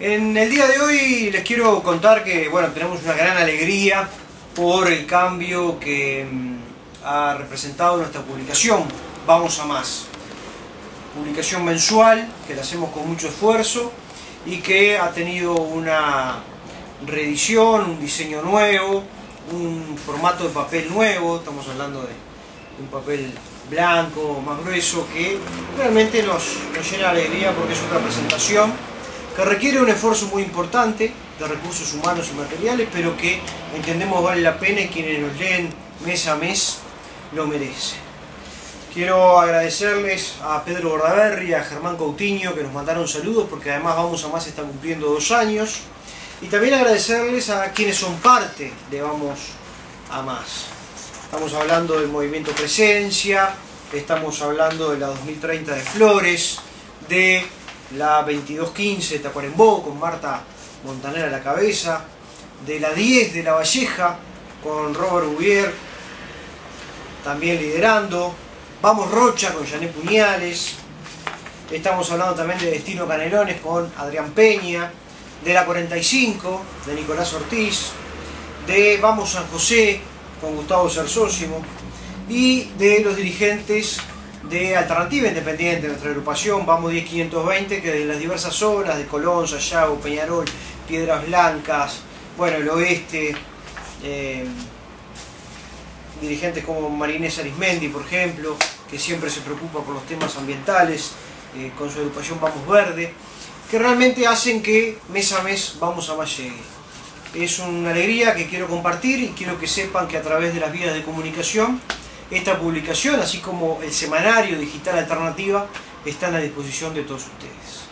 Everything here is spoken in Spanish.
En el día de hoy les quiero contar que bueno, tenemos una gran alegría por el cambio que mm, ha representado nuestra publicación Vamos a Más. Publicación mensual que la hacemos con mucho esfuerzo y que ha tenido una reedición, un diseño nuevo, un formato de papel nuevo, estamos hablando de un papel blanco, más grueso, que realmente nos, nos llena de alegría porque es otra presentación que requiere un esfuerzo muy importante de recursos humanos y materiales, pero que entendemos vale la pena y quienes nos leen mes a mes lo merecen. Quiero agradecerles a Pedro Bordaberry a Germán Coutinho que nos mandaron saludos porque además Vamos a Más está cumpliendo dos años. Y también agradecerles a quienes son parte de Vamos a Más. Estamos hablando del movimiento Presencia, estamos hablando de la 2030 de Flores, de la 2215 de Tacuarembó con Marta Montanera a la cabeza, de la 10 de La Valleja con Robert Bouvier también liderando, Vamos Rocha con Janet Puñales, estamos hablando también de Destino Canelones con Adrián Peña, de la 45 de Nicolás Ortiz, de Vamos San José con Gustavo Cersósimo y de los dirigentes de Alternativa Independiente, nuestra agrupación, Vamos 10520, que de las diversas zonas, de Colón, Sayago, Peñarol, Piedras Blancas, bueno, el oeste, eh, dirigentes como Marinés Arismendi, por ejemplo, que siempre se preocupa por los temas ambientales, eh, con su agrupación Vamos Verde, que realmente hacen que mes a mes Vamos a Más llegue. Es una alegría que quiero compartir y quiero que sepan que a través de las vías de comunicación esta publicación, así como el semanario digital alternativa, están a disposición de todos ustedes.